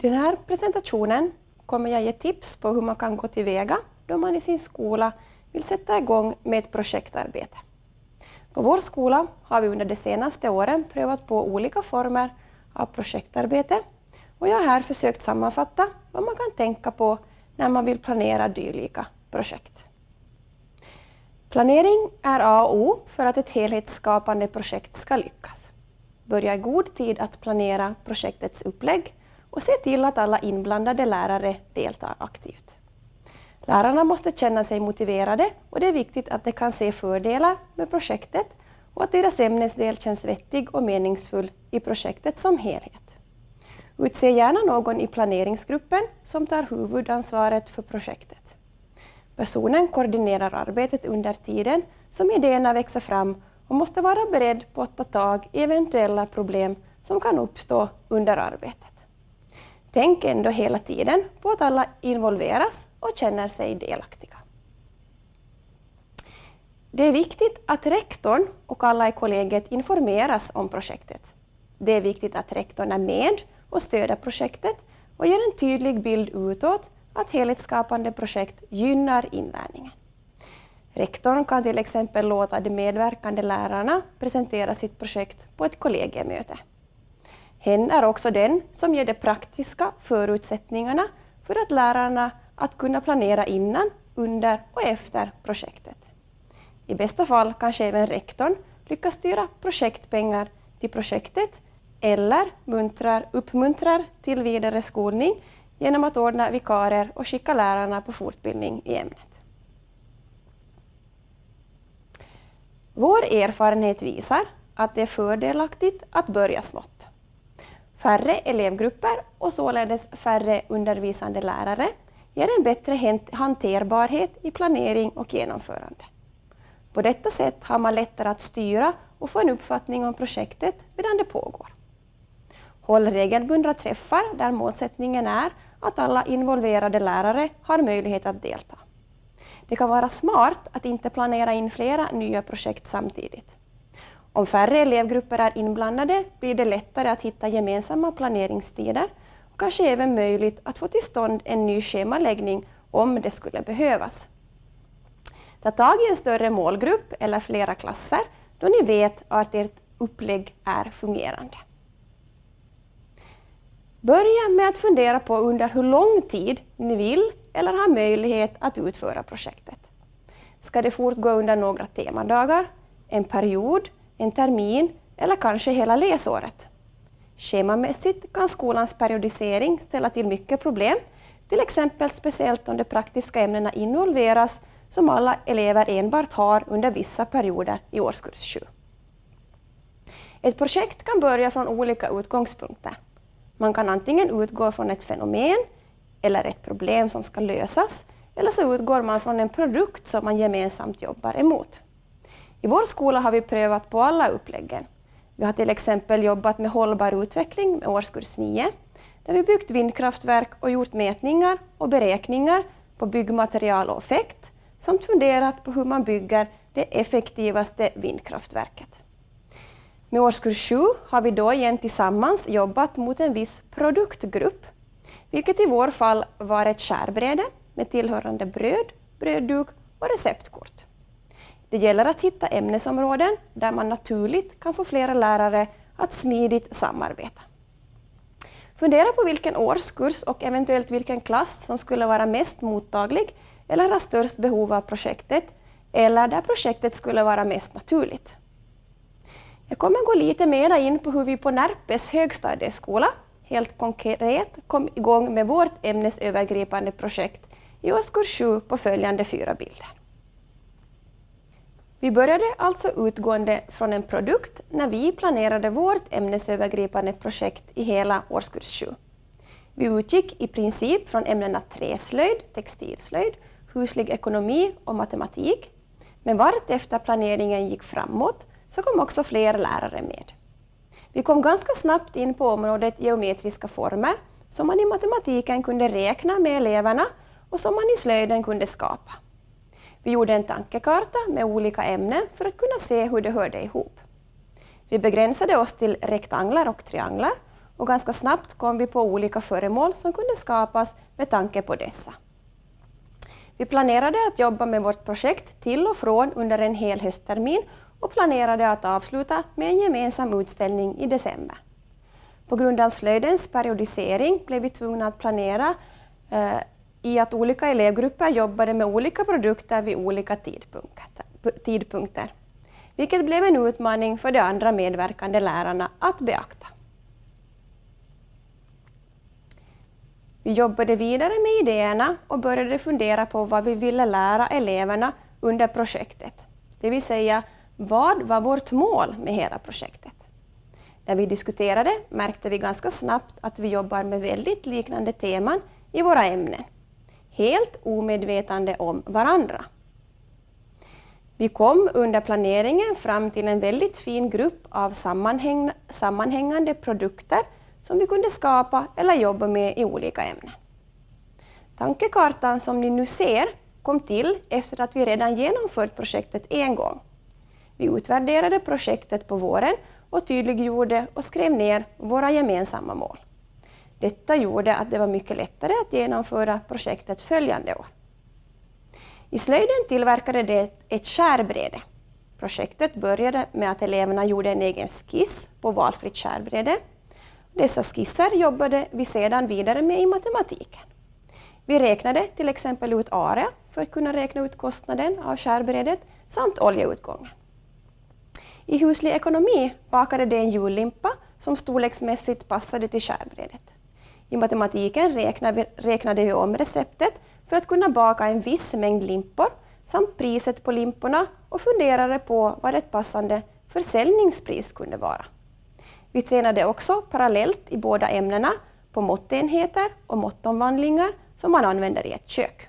I den här presentationen kommer jag ge tips på hur man kan gå tillväga då man i sin skola vill sätta igång med ett projektarbete. På vår skola har vi under de senaste åren prövat på olika former av projektarbete och jag har här försökt sammanfatta vad man kan tänka på när man vill planera dylika projekt. Planering är A och O för att ett helhetsskapande projekt ska lyckas. Börja i god tid att planera projektets upplägg och se till att alla inblandade lärare deltar aktivt. Lärarna måste känna sig motiverade och det är viktigt att de kan se fördelar med projektet och att deras ämnesdel känns vettig och meningsfull i projektet som helhet. Utse gärna någon i planeringsgruppen som tar huvudansvaret för projektet. Personen koordinerar arbetet under tiden som idéerna växer fram och måste vara beredd på att ta tag i eventuella problem som kan uppstå under arbetet. Tänk ändå hela tiden på att alla involveras och känner sig delaktiga. Det är viktigt att rektorn och alla i kollegiet informeras om projektet. Det är viktigt att rektorn är med och stöder projektet och ger en tydlig bild utåt att helhetsskapande projekt gynnar inlärningen. Rektorn kan till exempel låta de medverkande lärarna presentera sitt projekt på ett kollegiemöte. Hen är också den som ger de praktiska förutsättningarna för att lärarna att kunna planera innan, under och efter projektet. I bästa fall kanske även rektorn lyckas styra projektpengar till projektet eller muntrar, uppmuntrar till vidare skolning genom att ordna vikarier och skicka lärarna på fortbildning i ämnet. Vår erfarenhet visar att det är fördelaktigt att börja smått. Färre elevgrupper och således färre undervisande lärare ger en bättre hanterbarhet i planering och genomförande. På detta sätt har man lättare att styra och få en uppfattning om projektet medan det pågår. Håll regelbundna träffar där målsättningen är att alla involverade lärare har möjlighet att delta. Det kan vara smart att inte planera in flera nya projekt samtidigt. Om färre elevgrupper är inblandade blir det lättare att hitta gemensamma planeringstider och kanske även möjligt att få till stånd en ny schemaläggning om det skulle behövas. Ta tag i en större målgrupp eller flera klasser då ni vet att ert upplägg är fungerande. Börja med att fundera på under hur lång tid ni vill eller har möjlighet att utföra projektet. Ska det fortgå under några temadagar, en period, en termin eller kanske hela läsåret? Schemamässigt kan skolans periodisering ställa till mycket problem, till exempel speciellt om de praktiska ämnena involveras som alla elever enbart har under vissa perioder i årskurs 7. Ett projekt kan börja från olika utgångspunkter. Man kan antingen utgå från ett fenomen eller ett problem som ska lösas, eller så utgår man från en produkt som man gemensamt jobbar emot. I vår skola har vi prövat på alla uppläggen. Vi har till exempel jobbat med hållbar utveckling med årskurs 9, där vi byggt vindkraftverk och gjort mätningar och beräkningar på byggmaterial och effekt, samt funderat på hur man bygger det effektivaste vindkraftverket. Med årskurs 7 har vi då igen tillsammans jobbat mot en viss produktgrupp, vilket i vår fall var ett skärbräde med tillhörande bröd, brödduk och receptkort. Det gäller att hitta ämnesområden där man naturligt kan få flera lärare att smidigt samarbeta. Fundera på vilken årskurs och eventuellt vilken klass som skulle vara mest mottaglig eller ha störst behov av projektet eller där projektet skulle vara mest naturligt. Jag kommer gå lite mer in på hur vi på Närpes högstadieskola helt konkret kom igång med vårt ämnesövergripande projekt i årskurs 7 på följande fyra bilder. Vi började alltså utgående från en produkt när vi planerade vårt ämnesövergripande projekt i hela årskurs 7. Vi utgick i princip från ämnena träslöjd, textilslöjd, huslig ekonomi och matematik, men vartefter planeringen gick framåt så kom också fler lärare med. Vi kom ganska snabbt in på området geometriska former som man i matematiken kunde räkna med eleverna och som man i slöjden kunde skapa. Vi gjorde en tankekarta med olika ämnen för att kunna se hur det hörde ihop. Vi begränsade oss till rektanglar och trianglar och ganska snabbt kom vi på olika föremål som kunde skapas med tanke på dessa. Vi planerade att jobba med vårt projekt till och från under en hel hösttermin och planerade att avsluta med en gemensam utställning i december. På grund av slöjdens periodisering blev vi tvungna att planera eh, i att olika elevgrupper jobbade med olika produkter vid olika tidpunkter, vilket blev en utmaning för de andra medverkande lärarna att beakta. Vi jobbade vidare med idéerna och började fundera på vad vi ville lära eleverna under projektet, det vill säga vad var vårt mål med hela projektet? När vi diskuterade märkte vi ganska snabbt att vi jobbar med väldigt liknande teman i våra ämnen, helt omedvetande om varandra. Vi kom under planeringen fram till en väldigt fin grupp av sammanhäng sammanhängande produkter som vi kunde skapa eller jobba med i olika ämnen. Tankekartan som ni nu ser kom till efter att vi redan genomfört projektet en gång. Vi utvärderade projektet på våren och tydliggjorde och skrev ner våra gemensamma mål. Detta gjorde att det var mycket lättare att genomföra projektet följande år. I slöjden tillverkade de ett skärbräde. Projektet började med att eleverna gjorde en egen skiss på valfritt skärbräde. Dessa skisser jobbade vi sedan vidare med i matematiken. Vi räknade till exempel ut area för att kunna räkna ut kostnaden av skärbrädet samt oljeutgången. I huslig ekonomi bakade de en jullimpa som storleksmässigt passade till skärbrädet. I matematiken räknade vi, räknade vi om receptet för att kunna baka en viss mängd limpor samt priset på limporna och funderade på vad ett passande försäljningspris kunde vara. Vi tränade också parallellt i båda ämnena på måttenheter och måttomvandlingar som man använder i ett kök.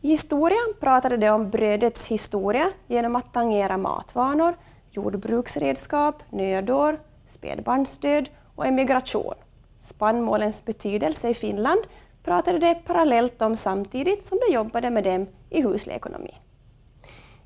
I historien pratade de om brödets historia genom att tangera matvanor, jordbruksredskap, nödår, spädbarnsdöd och emigration. Spannmålens betydelse i Finland pratade de parallellt om samtidigt som de jobbade med dem i huslig ekonomi.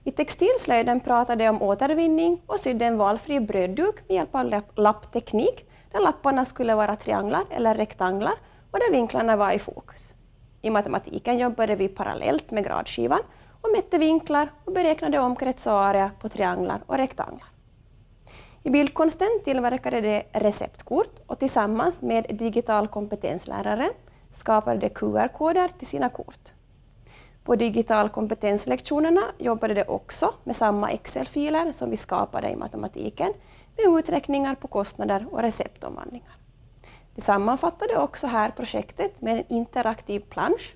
I textilslöjden pratade de om återvinning och sydde en valfri brödduk med hjälp av lappteknik där lapparna skulle vara trianglar eller rektanglar och där vinklarna var i fokus. I matematiken jobbade vi parallellt med gradskivan och mätte vinklar och beräknade omkrets och area på trianglar och rektanglar. I bildkonsten tillverkade de receptkort och tillsammans med digital kompetenslärare skapade de QR-koder till sina kort. På digital kompetenslektionerna jobbade de också med samma Excel-filer som vi skapade i matematiken med uträkningar på kostnader och receptomvandlingar. De sammanfattade också här projektet med en interaktiv plansch.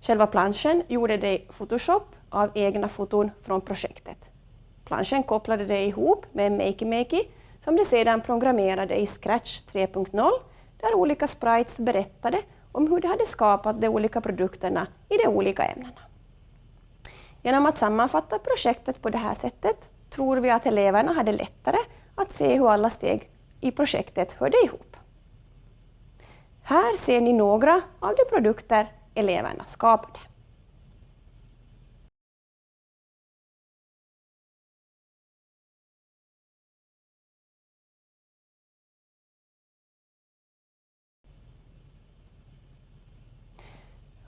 Själva planschen gjorde de i Photoshop av egna foton från projektet. Planschen kopplade de ihop med Makey Makey som de sedan programmerade i Scratch 3.0 där olika sprites berättade om hur de hade skapat de olika produkterna i de olika ämnena. Genom att sammanfatta projektet på det här sättet tror vi att eleverna hade lättare att se hur alla steg i projektet hörde ihop. Här ser ni några av de produkter eleverna skapade.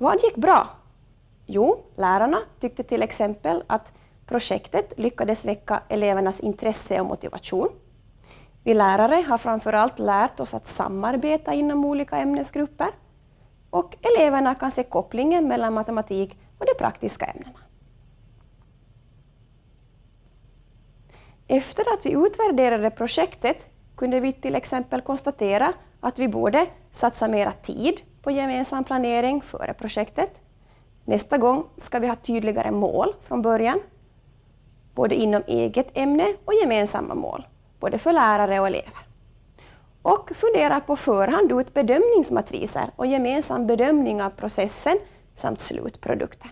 Vad gick bra? Jo, lärarna tyckte till exempel att projektet lyckades väcka elevernas intresse och motivation. Vi lärare har framförallt lärt oss att samarbeta inom olika ämnesgrupper och eleverna kan se kopplingen mellan matematik och de praktiska ämnena. Efter att vi utvärderade projektet kunde vi till exempel konstatera att vi borde satsa mera tid på gemensam planering före projektet. Nästa gång ska vi ha tydligare mål från början, både inom eget ämne och gemensamma mål både för lärare och elever. Och fundera på förhand ut bedömningsmatriser och gemensam bedömning av processen samt slutprodukten.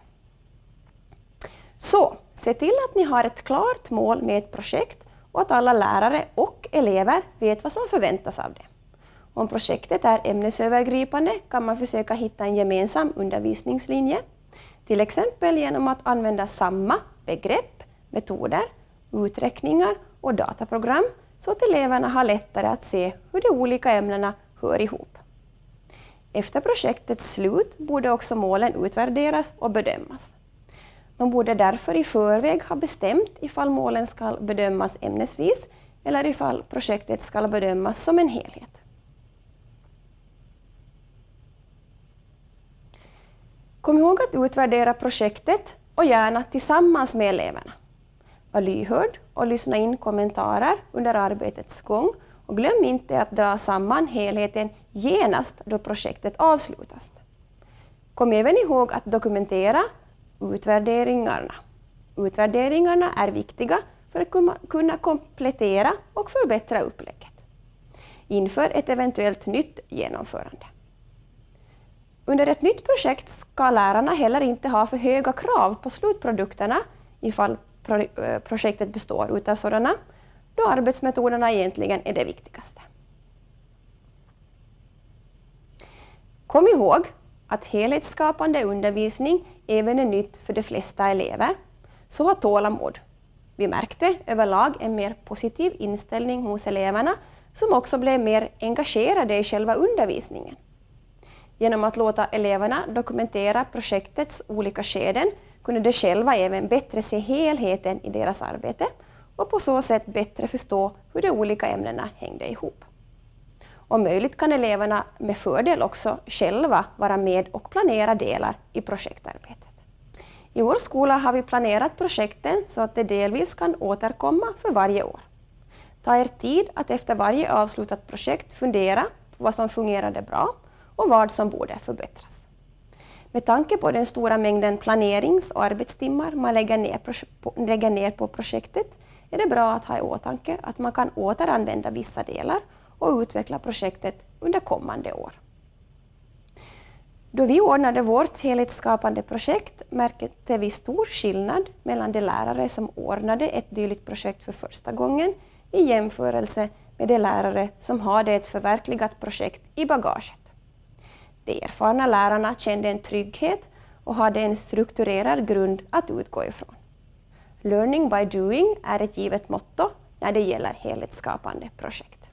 Så, se till att ni har ett klart mål med ett projekt och att alla lärare och elever vet vad som förväntas av det. Om projektet är ämnesövergripande kan man försöka hitta en gemensam undervisningslinje, till exempel genom att använda samma begrepp, metoder, uträkningar och dataprogram så att eleverna har lättare att se hur de olika ämnena hör ihop. Efter projektets slut borde också målen utvärderas och bedömas. Man borde därför i förväg ha bestämt ifall målen ska bedömas ämnesvis eller ifall projektet ska bedömas som en helhet. Kom ihåg att utvärdera projektet och gärna tillsammans med eleverna. Var lyhörd och lyssna in kommentarer under arbetets gång och glöm inte att dra samman helheten genast då projektet avslutas. Kom även ihåg att dokumentera utvärderingarna. Utvärderingarna är viktiga för att kunna komplettera och förbättra upplägget inför ett eventuellt nytt genomförande. Under ett nytt projekt ska lärarna heller inte ha för höga krav på slutprodukterna ifall eh, projektet består av sådana, då arbetsmetoderna egentligen är det viktigaste. Kom ihåg att helhetsskapande undervisning även är nytt för de flesta elever, så ha tålamod. Vi märkte överlag en mer positiv inställning hos eleverna som också blev mer engagerade i själva undervisningen. Genom att låta eleverna dokumentera projektets olika skeden kunde de själva även bättre se helheten i deras arbete och på så sätt bättre förstå hur de olika ämnena hängde ihop. Om möjligt kan eleverna med fördel också själva vara med och planera delar i projektarbetet. I vår skola har vi planerat projekten så att de delvis kan återkomma för varje år. Ta er tid att efter varje avslutat projekt fundera på vad som fungerade bra och vad som borde förbättras. Med tanke på den stora mängden planerings och arbetstimmar man lägger ner, lägger ner på projektet är det bra att ha i åtanke att man kan återanvända vissa delar och utveckla projektet under kommande år. Då vi ordnade vårt helhetsskapande projekt märkte vi stor skillnad mellan de lärare som ordnade ett dylikt projekt för första gången i jämförelse med de lärare som hade ett förverkligat projekt i bagaget. De erfarna lärarna kände en trygghet och hade en strukturerad grund att utgå ifrån. Learning by doing är ett givet motto när det gäller helhetsskapande projekt.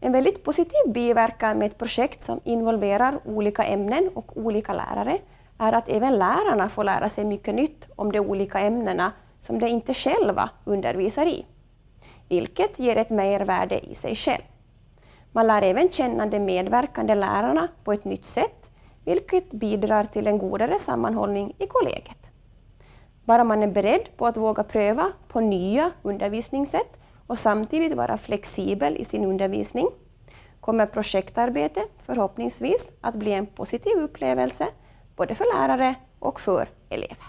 En väldigt positiv biverkan med ett projekt som involverar olika ämnen och olika lärare är att även lärarna får lära sig mycket nytt om de olika ämnena som de inte själva undervisar i, vilket ger ett mervärde i sig själv. Man lär även känna de medverkande lärarna på ett nytt sätt, vilket bidrar till en godare sammanhållning i kollegiet. Bara man är beredd på att våga pröva på nya undervisningssätt och samtidigt vara flexibel i sin undervisning kommer projektarbete förhoppningsvis att bli en positiv upplevelse både för lärare och för elever.